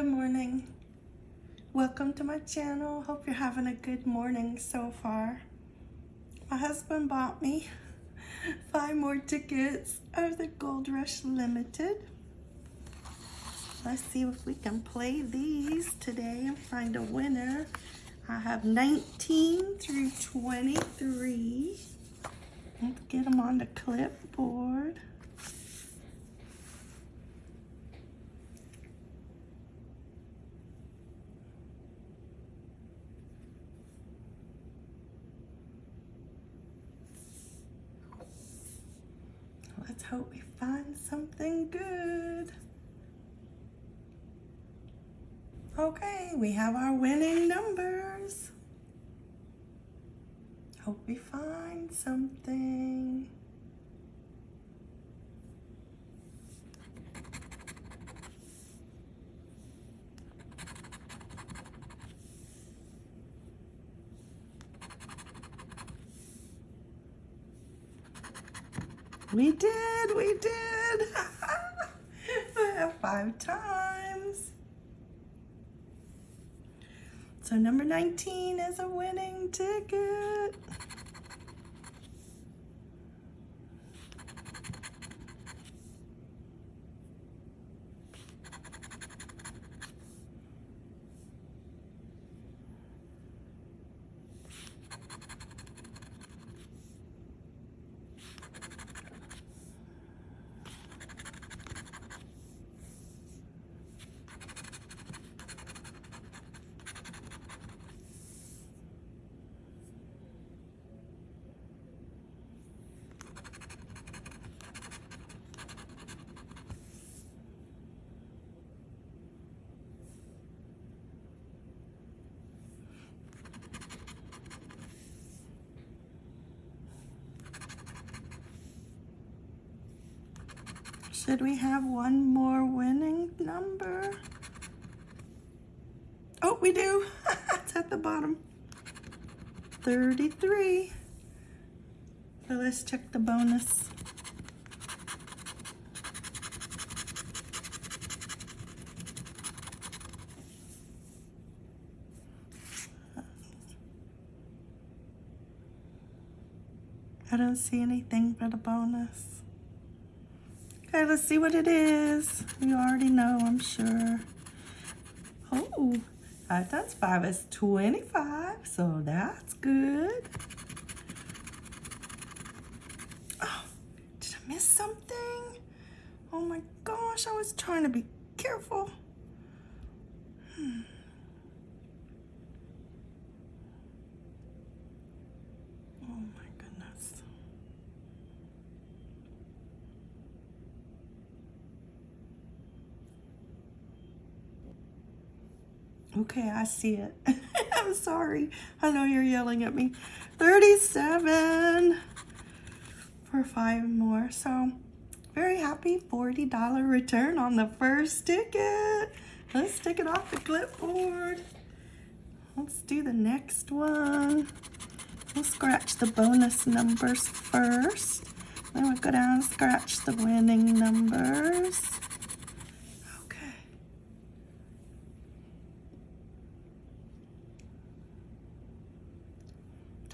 Good morning. Welcome to my channel. Hope you're having a good morning so far. My husband bought me five more tickets of the Gold Rush Limited. Let's see if we can play these today and find a winner. I have 19 through 23. Let's get them on the clipboard. Let's hope we find something good. Okay, we have our winning numbers. Hope we find something. We did, we did. Five times. So number 19 is a winning ticket. Should we have one more winning number? Oh, we do. it's at the bottom. 33. So let's check the bonus. I don't see anything but a bonus. Okay, let's see what it is. You already know, I'm sure. Oh, five times five is 25, so that's good. Oh, did I miss something? Oh my gosh, I was trying to be careful. Okay, I see it. I'm sorry. I know you're yelling at me. 37 for five more. So very happy $40 return on the first ticket. Let's take it off the clipboard. Let's do the next one. We'll scratch the bonus numbers first. Then we'll go down and scratch the winning numbers.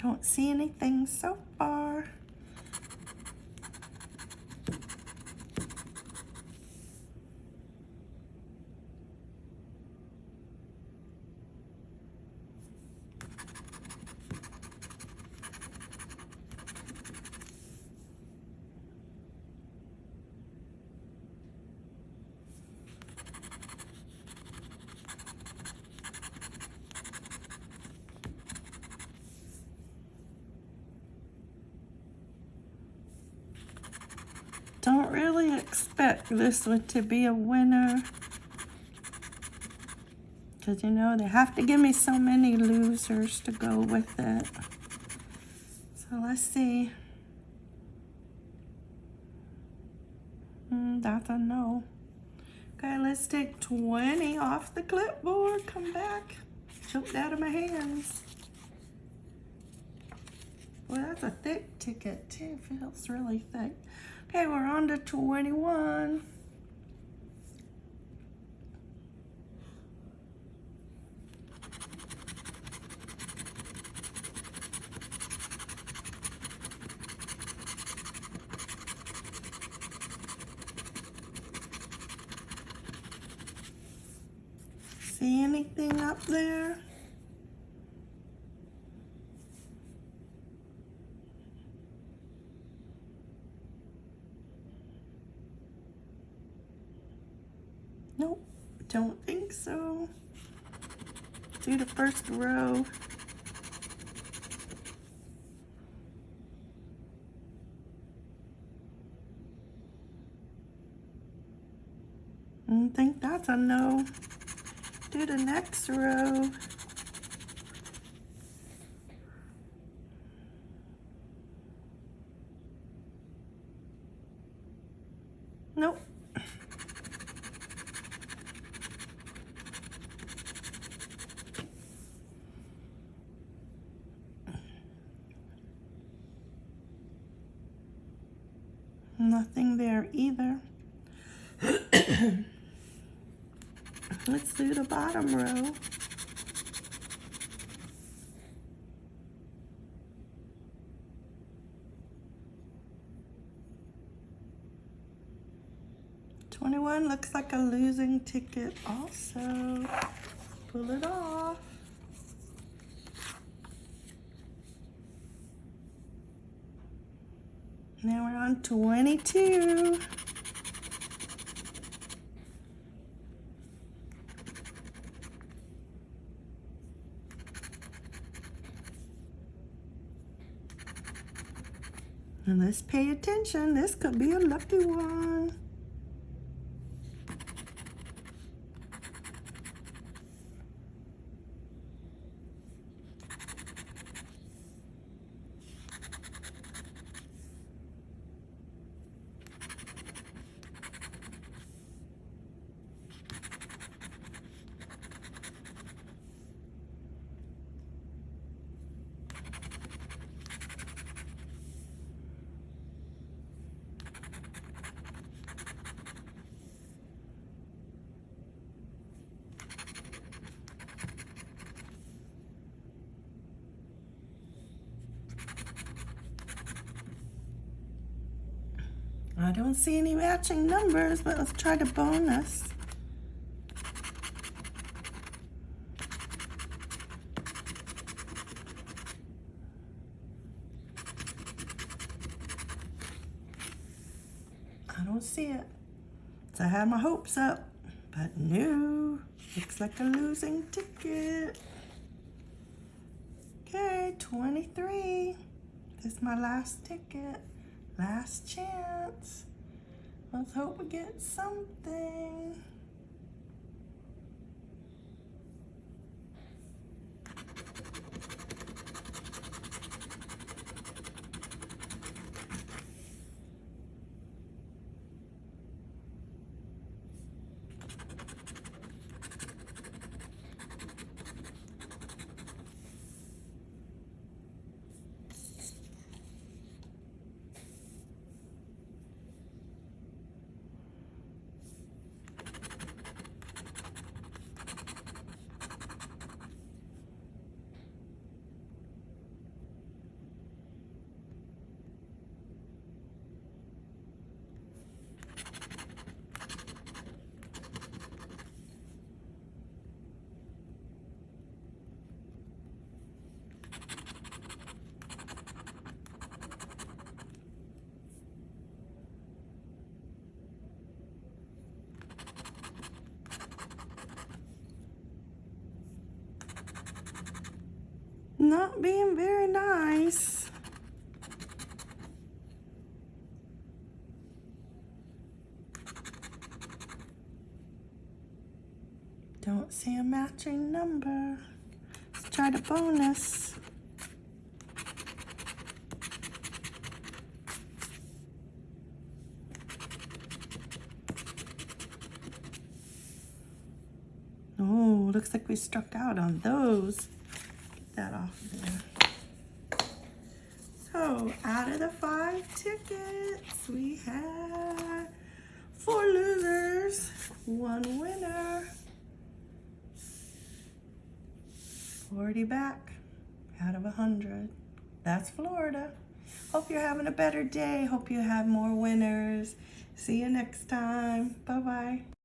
Don't see anything so far. don't really expect this one to be a winner. Because, you know, they have to give me so many losers to go with it. So let's see. Mm, that's a no. Okay, let's take 20 off the clipboard. Come back. Jumped out of my hands. That's a thick ticket too, feels really thick. Okay, we're on to 21. See anything up there? Do the first row. I think that's a no. Do the next row. Nope. Nothing there either. Let's do the bottom row. Twenty-one looks like a losing ticket also. Pull it off. Now we're on 22. And let's pay attention. This could be a lucky one. I don't see any matching numbers, but let's try the bonus. I don't see it. So I had my hopes up, but no. Looks like a losing ticket. Okay, 23. This is my last ticket. Last chance. Let's hope we get something. Not being very nice. Don't see a matching number. Let's try the bonus. Oh, looks like we struck out on those that off there. So out of the five tickets, we had four losers, one winner. 40 back out of 100. That's Florida. Hope you're having a better day. Hope you have more winners. See you next time. Bye-bye.